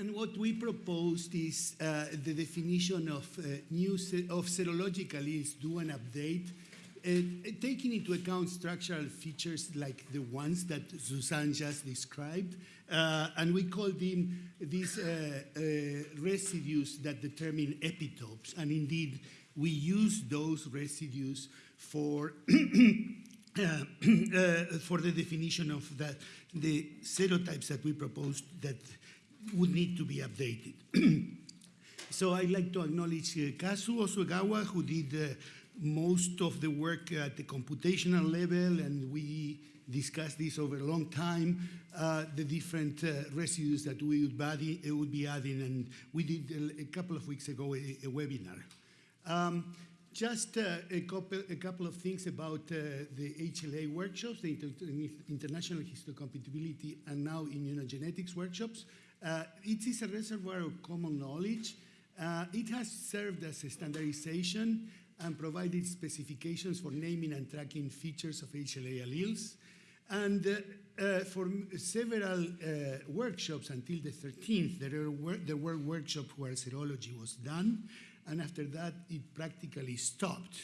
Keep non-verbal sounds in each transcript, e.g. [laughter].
And what we proposed is uh, the definition of uh, new of serological alleles do an update, uh, taking into account structural features like the ones that Susan just described, uh, and we call them these uh, uh, residues that determine epitopes. And indeed, we use those residues for [clears throat] uh, [clears throat] uh, for the definition of the, the serotypes that we proposed that would need to be updated. [clears throat] so I'd like to acknowledge uh, Kazu Osoegawa, who did uh, most of the work at the computational level, and we discussed this over a long time, uh, the different uh, residues that we would, body, uh, would, be adding, and we did a, a couple of weeks ago a, a webinar. Um, just uh, a, couple, a couple of things about uh, the HLA workshops, the Inter International Histocompatibility and now immunogenetics workshops. Uh, it is a reservoir of common knowledge. Uh, it has served as a standardization and provided specifications for naming and tracking features of HLA alleles. And uh, uh, for several uh, workshops until the 13th, there were, there were workshops where serology was done, and after that it practically stopped.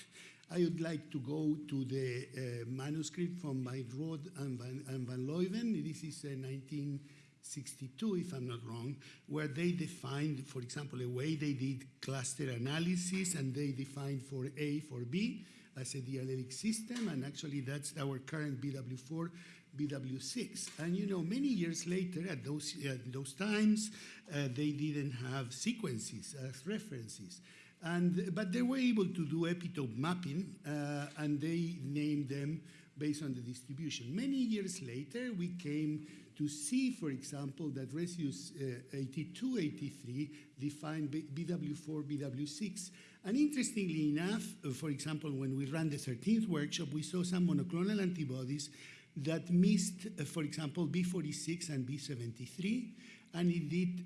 I would like to go to the uh, manuscript from Van Rood and Van, and Van Leeuwen. This is a 19... 62, if I'm not wrong, where they defined, for example, a way they did cluster analysis and they defined for A, for B as a diallelic system, and actually that's our current BW4, BW6. And you know, many years later, at those, at those times, uh, they didn't have sequences as references. And, but they were able to do epitope mapping, uh, and they named them based on the distribution. Many years later, we came to see, for example, that residues uh, 82, 83 define BW4, BW6. And interestingly enough, uh, for example, when we ran the 13th workshop, we saw some monoclonal antibodies that missed, uh, for example, B46 and B73, and indeed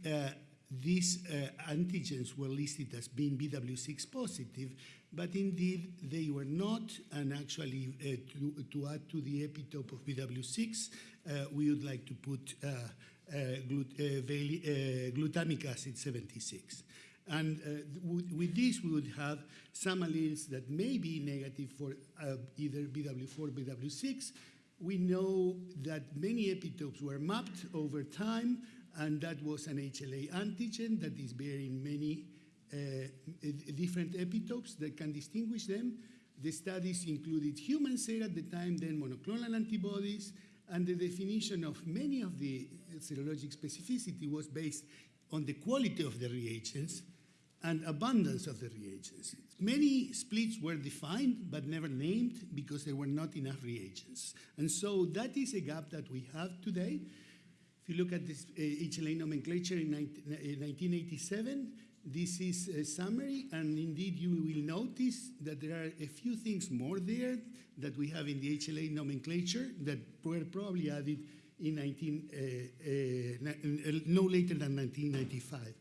these uh, antigens were listed as being BW6 positive, but indeed they were not, and actually uh, to, to, add to the epitope of BW6, uh, we would like to put uh, glut glutamic acid 76. And with this, we would have some alleles that may be negative for either BW4 or BW6, we know that many epitopes were mapped over time, and that was an HLA antigen that is bearing many uh, different epitopes that can distinguish them. The studies included human sera at the time, then monoclonal antibodies, and the definition of many of the serologic specificity was based on the quality of the reagents and abundance of the reagents. Many splits were defined but never named because there were not enough reagents. And so that is a gap that we have today. You look at this HLA nomenclature in 19, uh, 1987, this is a summary, and indeed you will notice that there are a few things more there that we have in the HLA nomenclature that were probably added in 19, uh, uh, no later than 1995.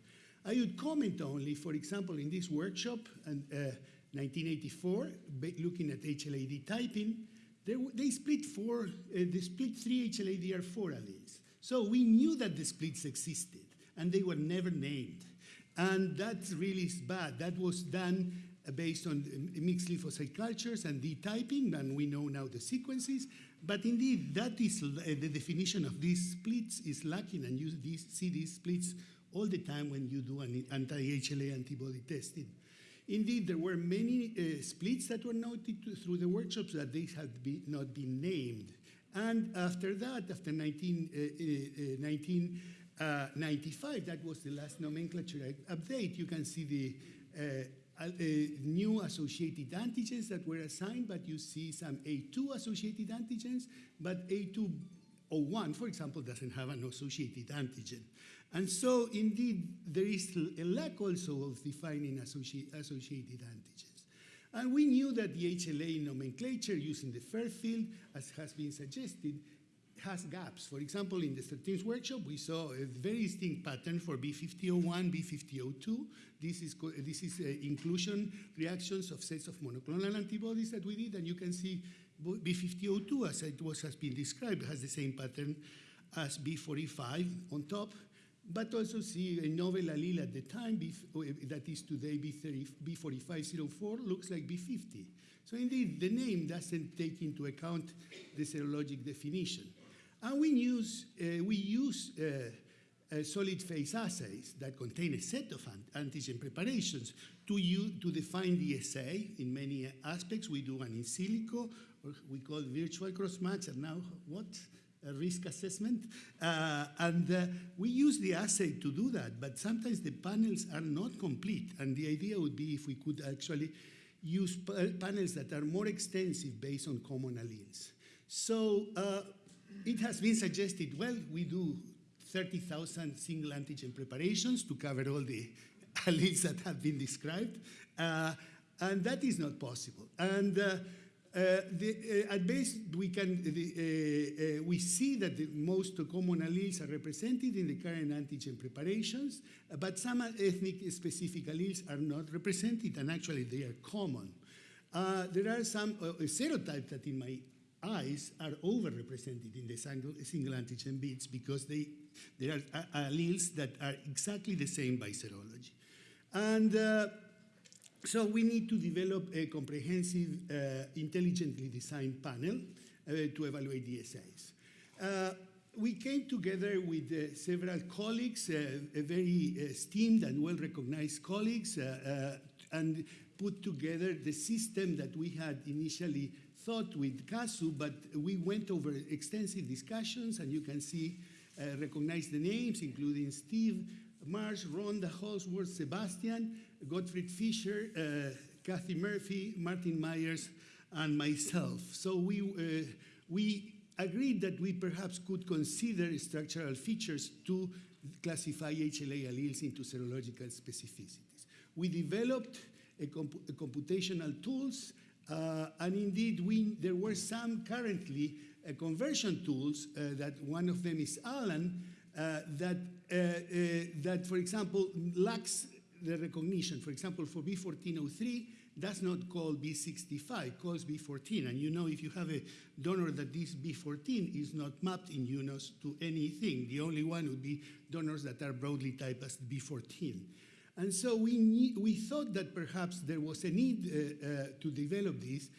I would comment only, for example, in this workshop in uh, 1984, looking at HLA-D typing, they, they split four, they split three HLA-DR4 alleles. So we knew that the splits existed, and they were never named. And that's really is bad. That was done uh, based on mixed lymphocyte cultures and D-typing, and we know now the sequences. But indeed, that is uh, the definition of these splits is lacking, and you see these splits all the time when you do an anti-HLA antibody testing. Indeed, there were many uh, splits that were noted through the workshops that they had be, not been named. And after that, after 19, uh, uh, 1995, uh, that was the last nomenclature update, you can see the uh, uh, new associated antigens that were assigned, but you see some A2 associated antigens, but A201, for example, doesn't have an associated antigen. And so, indeed, there is a lack also of defining associated antigens. And we knew that the HLA nomenclature using the Fairfield, as has been suggested, has gaps. For example, in the 13th workshop, we saw a very distinct pattern for B5001, B5002. This is, this is uh, inclusion reactions of sets of monoclonal antibodies that we did, and you can see B5002, as it was has been described, has the same pattern as B45 on top, but also see a novel allele at the time, B, that is today B30, B4504, looks like B50. So indeed, the name doesn't take into account the serologic definition. And we use, uh, we use uh, solid phase assays that contain a set of antigen preparations to, use, to define the assay in many aspects. We do an in silico, or we call virtual cross-match, and now what? Risk assessment. Uh, and uh, we use the assay to do that, but sometimes the panels are not complete. And the idea would be if we could actually use panels that are more extensive based on common alleles. So uh, it has been suggested, well, we do 30,000 single antigen preparations to cover all the [laughs] alleles that have been described, uh, and that is not possible. And uh, Uh, the, uh, at base, we can uh, the, uh, uh, we see that the most common alleles are represented in the current antigen preparations, but some ethnic specific alleles are not represented, and actually they are common. there are some serotypes that in my eyes are overrepresented in the single, single antigen bits because they, there are alleles that are exactly the same by serology. And uh, so we need to develop a comprehensive, uh, intelligently designed panel uh, to evaluate the assays. Uh, we came together with uh, several colleagues, uh, very esteemed and well-recognized colleagues, and put together the system that we had initially thought with Kazu, but we went over extensive discussions, and you can see, uh, recognize the names, including Steve, Marsh, Rhonda, Holdsworth, Sebastian, Gottfried Fischer, uh, Cathi Murphey, Martin Maiers, and myself. So we, uh, we agreed that we perhaps could consider structural features to classify HLA alleles into serological specificities. We developed a, comp a computational tools uh, and indeed, we, there were some currently uh, conversion tools uh, that one of them is Alan, uh, that, that, for example, lacks the recognition. For example, for B1403, does not call B65, calls B14. And you know if you have a donor that this B14 is not mapped in UNOS to anything, the only one would be donors that are broadly typed as B14. And so we, need, we thought that perhaps there was a need uh, uh, to develop this.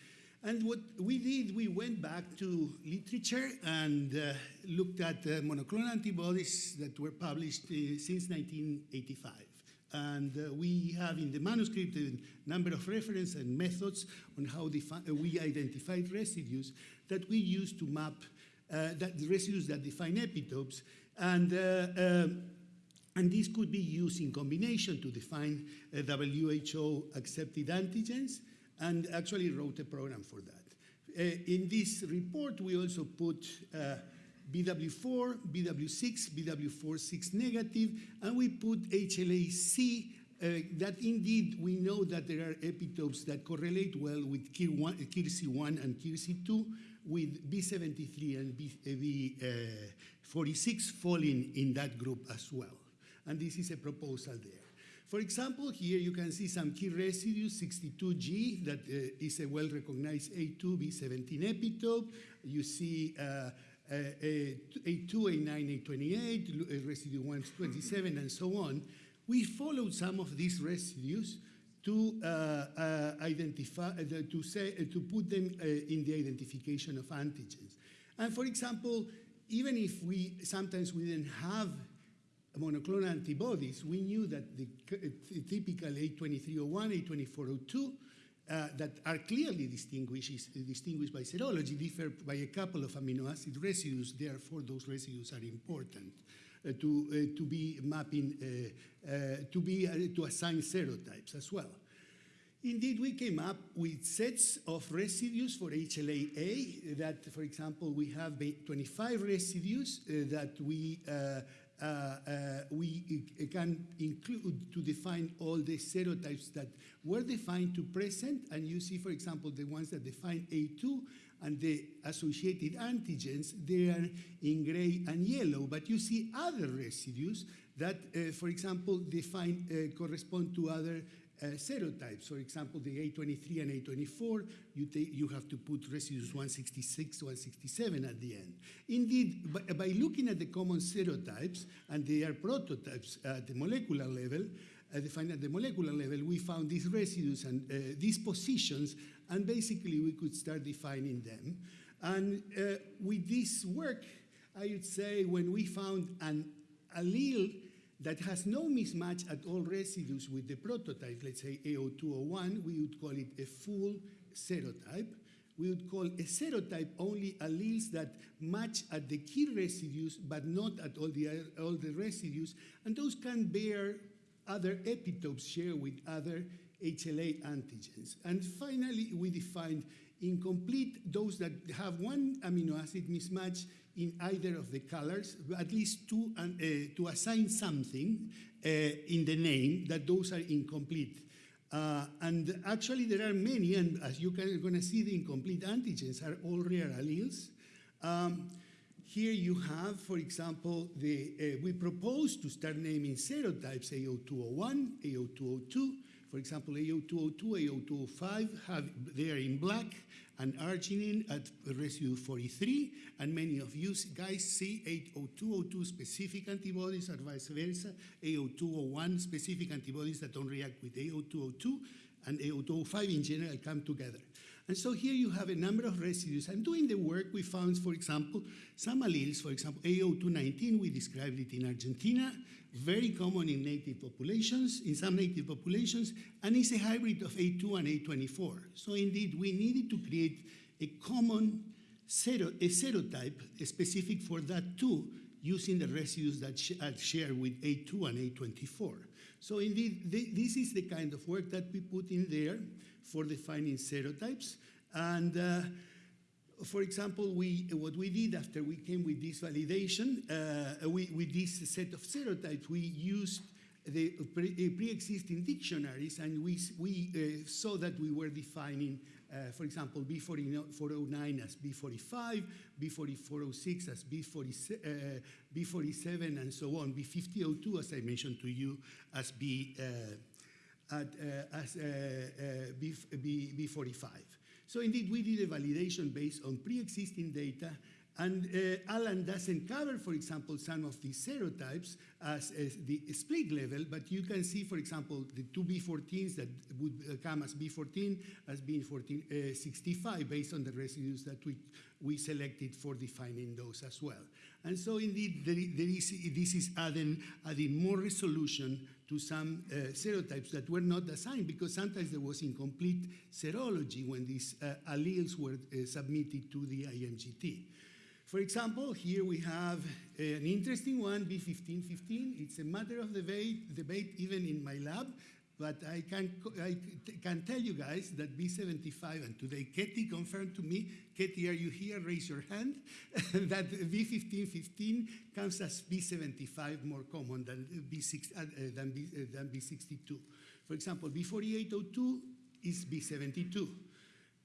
And what we did, we went back to literature and uh, looked at uh, monoclonal antibodies that were published uh, since 1985. And uh, we have in the manuscript a number of references and methods on how we identified residues that we use to map that residues that define epitopes. And um, and this could be used in combination to define uh, WHO accepted antigens and actually wrote a program for that. Uh, in this report, we also put uh, BW4, BW6, BW46 negative, and we put HLA-C uh, that indeed we know that there are epitopes that correlate well with KIR1, KIRC1 and KIRC2 with B73 and B, uh, B46 uh, falling in that group as well and this is a proposal there. For example, here you can see some key residues, 62G, that uh, is a well-recognized A2, B17 epitope. You see uh, uh, A2, A9, A28, residue 127, and so on. We followed some of these residues to uh, uh, identify, uh, to, say, to put them in the identification of antigens. And for example, even if we sometimes we didn't have monoclonal antibodies, we knew that the typical A2301, A2402, uh, that are clearly distinguished, distinguished by serology differ by a couple of amino acid residues. Therefore, those residues are important uh, to, uh, to be mapping, uh, uh, to, be, uh, to assign serotypes as well. Indeed, we came up with sets of residues for HLA-A that, for example, we have 25 residues that we we can include to define all the serotypes that were defined to present, and you see, for example, the ones that define A2 and the associated antigens, they are in gray and yellow, but you see other residues that, uh, for example, define, uh, correspond to other uh, serotypes. For example, the A23 and A24, you, you have to put residues 166, 167 at the end. Indeed, by, by looking at the common serotypes, and they are prototypes at the molecular level, uh, defined at the molecular level, we found these residues and uh, these positions, and basically we could start defining them. And uh, with this work, I would say when we found an allele that has no mismatch at all residues with the prototype, let's say A0201, we would call it a full serotype. We would call a serotype only alleles that match at the key residues, but not at all the, all the residues, and those can bear other epitopes shared with other HLA antigens. And finally, we defined incomplete those that have one amino acid mismatch in either of the colors, at least two, uh, to assign something uh, in the name that those are incomplete. Uh, and actually, there are many, and as you are going to see, the incomplete antigens are all rare alleles. Um, here you have, for example, the, uh, we propose to start naming serotypes A0201, A0202. For example, A0202, A0205, have, they are in black, and arginine at residue 43, and many of you guys see A0202 specific antibodies or vice versa, A0201 specific antibodies that don't react with A0202, and A0205 in general come together. And so here you have a number of residues. And doing the work, we found, for example, some alleles, for example, A0219, we described it in Argentina, very common in native populations, in some native populations, and it's a hybrid of A2 and A24. So indeed, we needed to create a common sero, a serotype specific for that too, using the residues that sh are shared with A2 and A24. So indeed, th this is the kind of work that we put in there for defining serotypes. And uh, for example, we, what we did after we came with this validation, uh, we, with this set of serotypes, we used the pre-existing dictionaries and we, we uh, saw that we were defining, uh, for example, B409 as B45, B4406 as B40, uh, B47 and so on, B5002 as I mentioned to you as B, uh, uh, uh, B, B, B45. So indeed, we did a validation based on pre-existing data and uh, Alan doesn't cover, for example, some of these serotypes as, as, the split level, but you can see, for example, the two B14s that would come as B14 as being 14, uh, 65 based on the residues that we, we selected for defining those as well. And so indeed, there, there is, this is adding, adding more resolution to some uh, serotypes that were not assigned because sometimes there was incomplete serology when these uh, alleles were uh, submitted to the IMGT. For example, here we have an interesting one, B1515. It's a matter of debate, debate even in my lab, but I can, I can tell you guys that B75, and today Ketty confirmed to me, Ketty, are you here? Raise your hand, [laughs] that B1515 comes as B75 more common than, B6, uh, than, B, uh, than B62. For example, B4802 is B72.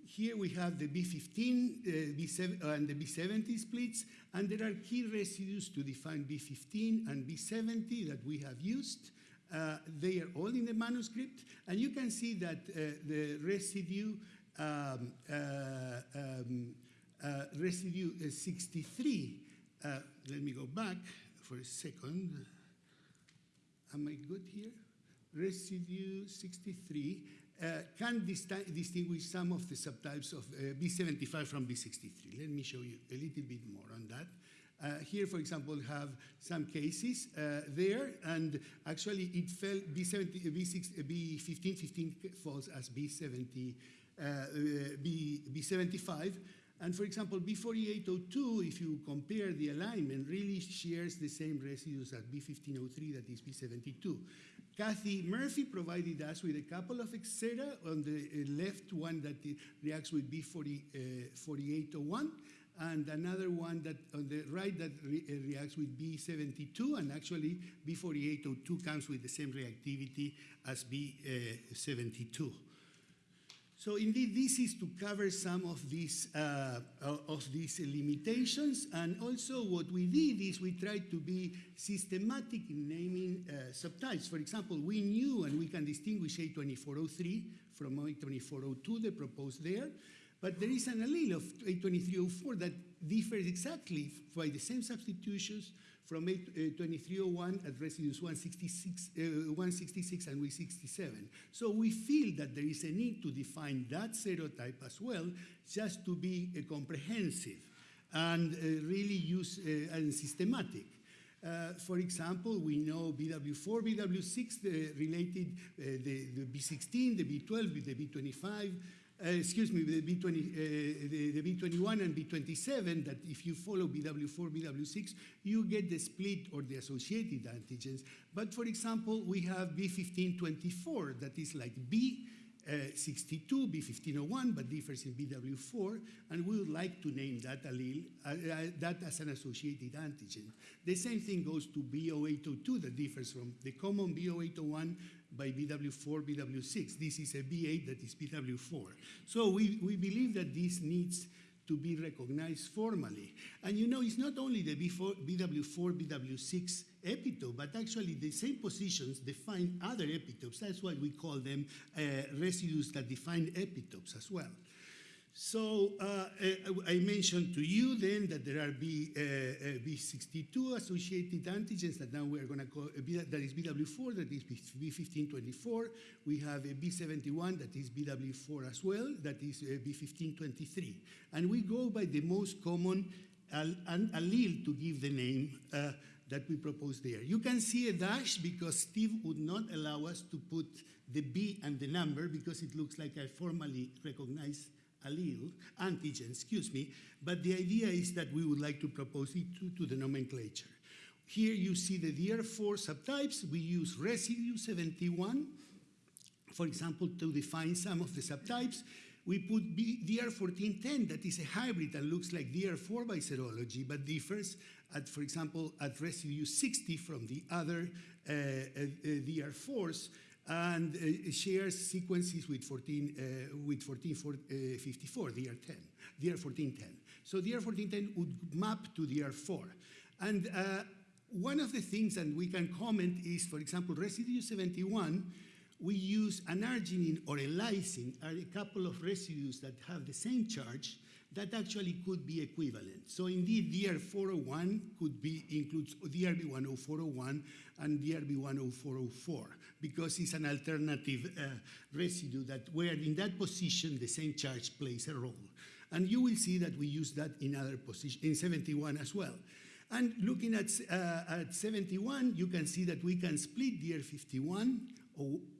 Here we have the B15 uh, B7, uh, and the B70 splits, and there are key residues to define B15 and B70 that we have used. Uh, they are all in the manuscript, and you can see that uh, the residue, um, uh, um, uh, residue 63, let me go back for a second. Am I good here? Residue 63 uh, can distinguish some of the subtypes of uh, B75 from B63. Let me show you a little bit more on that. Uh, here, for example, have some cases uh, there, and actually it fell B70, B6, B15, 15 falls as B70, uh, B, B75, and for example, B4802, if you compare the alignment, really shares the same residues as B1503, that is B72. Cathi Murphey provided us with a couple of sera on the uh, left one that reacts with B4801 uh, and another one that on the right that re uh, reacts with B72 and actually B4802 comes with the same reactivity as B72. So indeed, this is to cover some of these, uh, of these limitations. And also what we did is we tried to be systematic in naming uh, subtypes. For example, we knew and we can distinguish A2403 from A2402, the proposed there. But there is an allele of A2304 that differs exactly by the same substitutions from A2301 at residues 166, uh, 166 and 167. So we feel that there is a need to define that serotype as well, just to be uh, comprehensive and uh, really use uh, and systematic. Uh, for example, we know BW4, BW6 the related uh, the, the B16, the B12, the B25, uh, excuse me, the, B20, uh, the, the, B21 and B27, that if you follow BW4, BW6, you get the split or the associated antigens. But for example, we have B1524, that is like B. Uh, 62, B1501, but differs in BW4, and we would like to name that allele, uh, uh, that as an associated antigen. The same thing goes to B0802 that differs from the common B0801 by BW4, BW6. This is a B8 that is BW4. So we, we believe that this needs to be recognized formally. And you know, it's not only the B4, BW4, BW6 epitope, but actually the same positions define other epitopes. That's why we call them uh, residues that define epitopes as well. So uh, uh I mentioned to you then that there are B, uh, uh B62 associated antigens that now we're going to call, uh, that is BW4, that is B1524. We have a B71 that is BW4 as well, that is uh, B1523. And we go by the most common allele to give the name that we propose there. You can see a dash because Steve would not allow us to put the B and the number because it looks like a formally recognized allele, antigen, excuse me, but the idea is that we would like to propose it to, to the nomenclature. Here you see the DR4 subtypes. We use residue 71, for example, to define some of the subtypes. We put B DR1410, that is a hybrid and looks like DR4 by serology, but differs at, for example, at residue 60 from the other uh, uh, uh DR4s and uh, shares sequences with 14 uh, with 1454 DR10, DR1410. So DR1410 would map to DR4, and uh, one of the things, and we can comment, is for example, residue 71. We use an arginine or a lysine, are a couple of residues that have the same charge, that actually could be equivalent. So indeed, DR401 could be includes DRB10401 and DRB10404 because it's an alternative uh, residue that where in that position the same charge plays a role. And you will see that we use that in other positions, in 71 as well. And looking at, uh, at 71, you can see that we can split DR51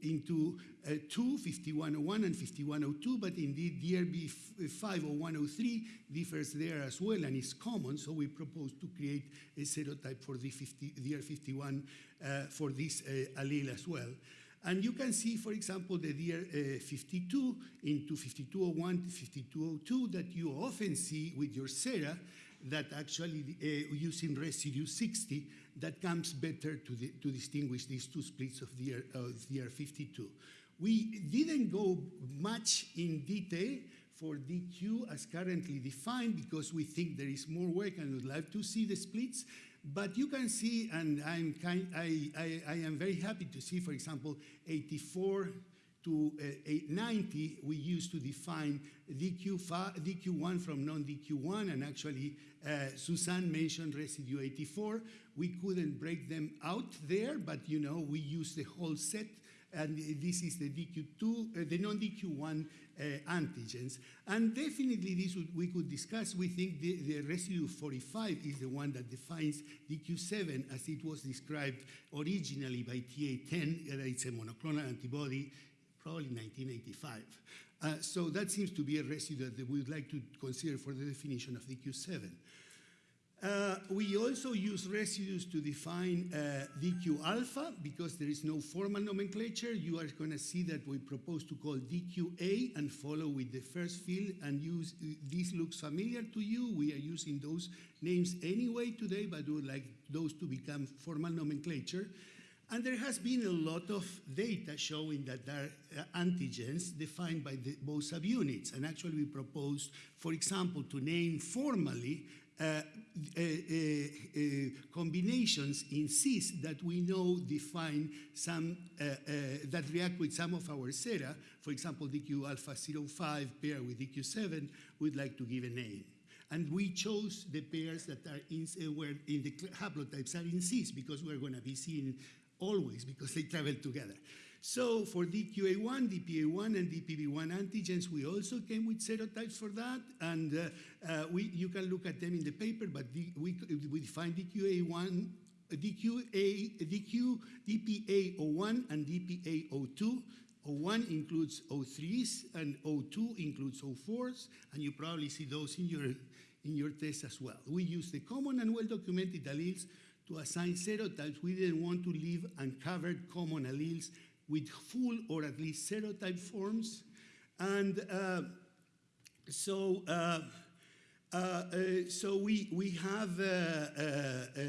into uh, two, 5101 and 5102, but indeed DRB 50103 differs there as well and is common, so we propose to create a serotype for the 50, DR51 uh, for this uh, allele as well. And you can see, for example, the DR52 uh, into 5201 to 5202 that you often see with your sera that actually uh, using residue 60 that comes better to, the, to distinguish these two splits of the, of the R52. We didn't go much in detail for DQ as currently defined because we think there is more work and would like to see the splits. But you can see, and I'm kind, I, I, I am very happy to see, for example, 84 to uh, 90, we used to define DQ DQ1 from non-DQ1, and actually uh, Suzanne mentioned residue 84. We couldn't break them out there, but you know, we use the whole set and this is the DQ2, uh, the non-DQ1 uh, antigens. And definitely this would, we could discuss. We think the, the, residue 45 is the one that defines DQ7 as it was described originally by TA10. Uh, it's a monoclonal antibody, probably 1985. Uh, so that seems to be a residue that we would like to consider for the definition of DQ7. Uh, we also use residues to define uh, DQ alpha because there is no formal nomenclature. You are going to see that we propose to call DQA and follow with the first field and use, this looks familiar to you. We are using those names anyway today, but we would like those to become formal nomenclature. And there has been a lot of data showing that there are uh, antigens defined by the, both subunits. And actually, we proposed, for example, to name formally uh, uh, uh, uh, combinations in cis that we know define some, uh, that react with some of our sera. For example, DQ alpha 05 pair with DQ7, we'd like to give a name. And we chose the pairs that are in, where in the haplotypes are in cis because we're going to be seeing always because they travel together. So for DQA1, DPA1, and DPB1 antigens, we also came with serotypes for that, and uh, uh, we, you can look at them in the paper, but we, we define DQA1, DQA, DQ, DPA01 and DPA02. O1 includes O3s and O2 includes O4s, and you probably see those in your, in your test as well. We use the common and well-documented alleles to assign serotypes. We didn't want to leave uncovered common alleles with full or at least serotype forms. And uh, so, uh, uh, uh, so we, we have uh, uh,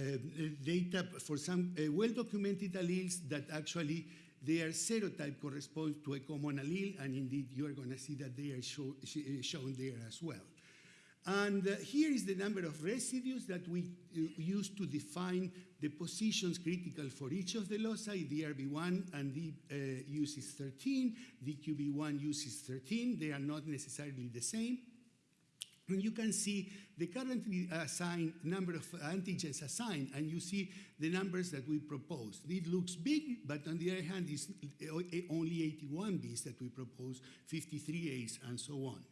data for some well-documented alleles that actually their serotype corresponds to a common allele, and indeed you are going to see that they are show, sh- shown there as well. And uh, here is the number of residues that we uh, use to define the positions critical for each of the loci. DRB1 and the uh, uses 13, DQB1 uses 13. They are not necessarily the same. And you can see the currently assigned number of antigens assigned, and you see the numbers that we proposed. It looks big, but on the other hand, it's only 81 Bs that we propose, 53 As, and so on.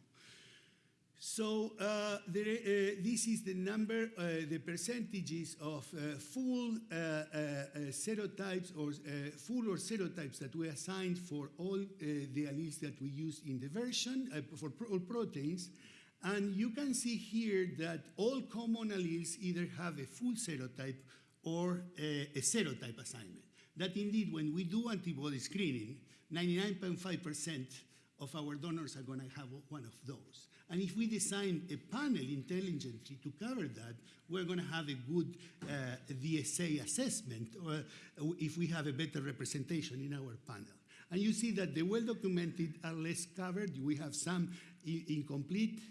So uh, there, uh, this is the number, uh, the percentages of uh, full uh, uh, serotypes or full or serotypes that we assigned for all the alleles that we use in the version, for pro- all proteins. And you can see here that all common alleles either have a full serotype or a, a serotype assignment. That indeed, when we do antibody screening, 99.5% of our donors are going to have one of those. And if we design a panel intelligently to cover that, we're going to have a good uh, DSA assessment or if we have a better representation in our panel. And you see that the well-documented are less covered. We have some incomplete,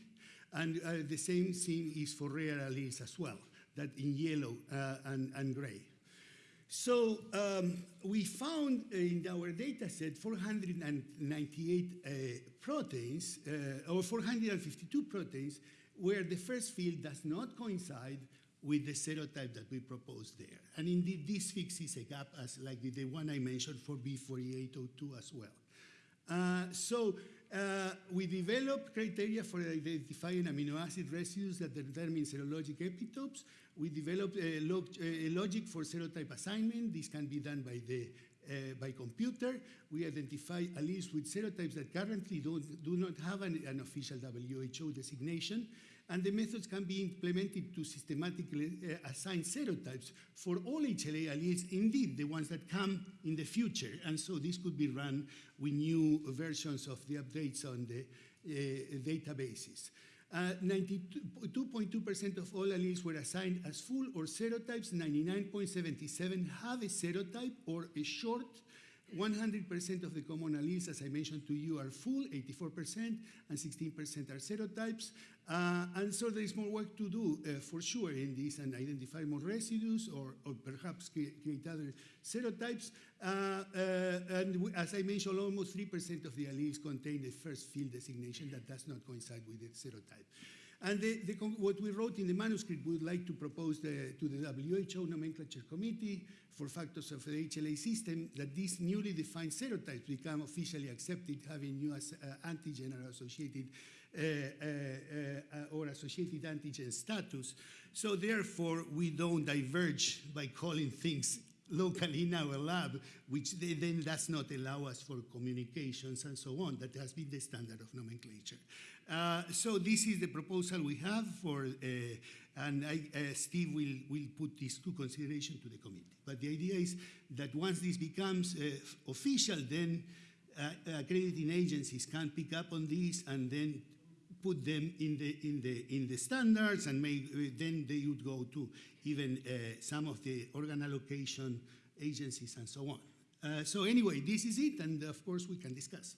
and uh, the same thing is for rare alleles as well, that in yellow uh, and, and gray. So um, we found in our data set 498 uh, proteins, uh, or 452 proteins, where the first field does not coincide with the serotype that we proposed there. And indeed, this fixes a gap as like the one I mentioned for B4802 as well. Uh, so uh, we developed criteria for identifying amino acid residues that determine serologic epitopes. We developed a, log a logic for serotype assignment. This can be done by the uh, by computer. We identify alleles with serotypes that currently don't, do not have an, an official WHO designation and the methods can be implemented to systematically uh, assign serotypes for all HLA alleles, indeed the ones that come in the future. And so this could be run with new versions of the updates on the uh, databases. 92.2% of all alleles were assigned as full or serotypes. 99.77 have a serotype or a short 100% of the common alleles, as I mentioned to you, are full, 84%, and 16% are serotypes. Uh, and so there is more work to do uh, for sure in this and identify more residues or, or perhaps create, other serotypes. Uh, uh and as I mentioned, almost 3% of the alleles contain the first field designation that does not coincide with the serotype. And the, the, what we wrote in the manuscript, we would like to propose the, to the WHO nomenclature committee for factors of the HLA system that these newly defined serotypes become officially accepted, having new as, uh, antigen or associated uh, uh, uh, or associated antigen status. So therefore, we don't diverge by calling things locally in our lab, which then does not allow us for communications and so on. That has been the standard of nomenclature. Uh, so this is the proposal we have for, uh, and I, uh, Steve will, will put this to consideration to the committee. But the idea is that once this becomes uh, official, then uh, accrediting agencies can pick up on this and then put them in the in the in the standards, and may, then they would go to even uh, some of the organ allocation agencies and so on. Uh, so anyway, this is it, and of course we can discuss.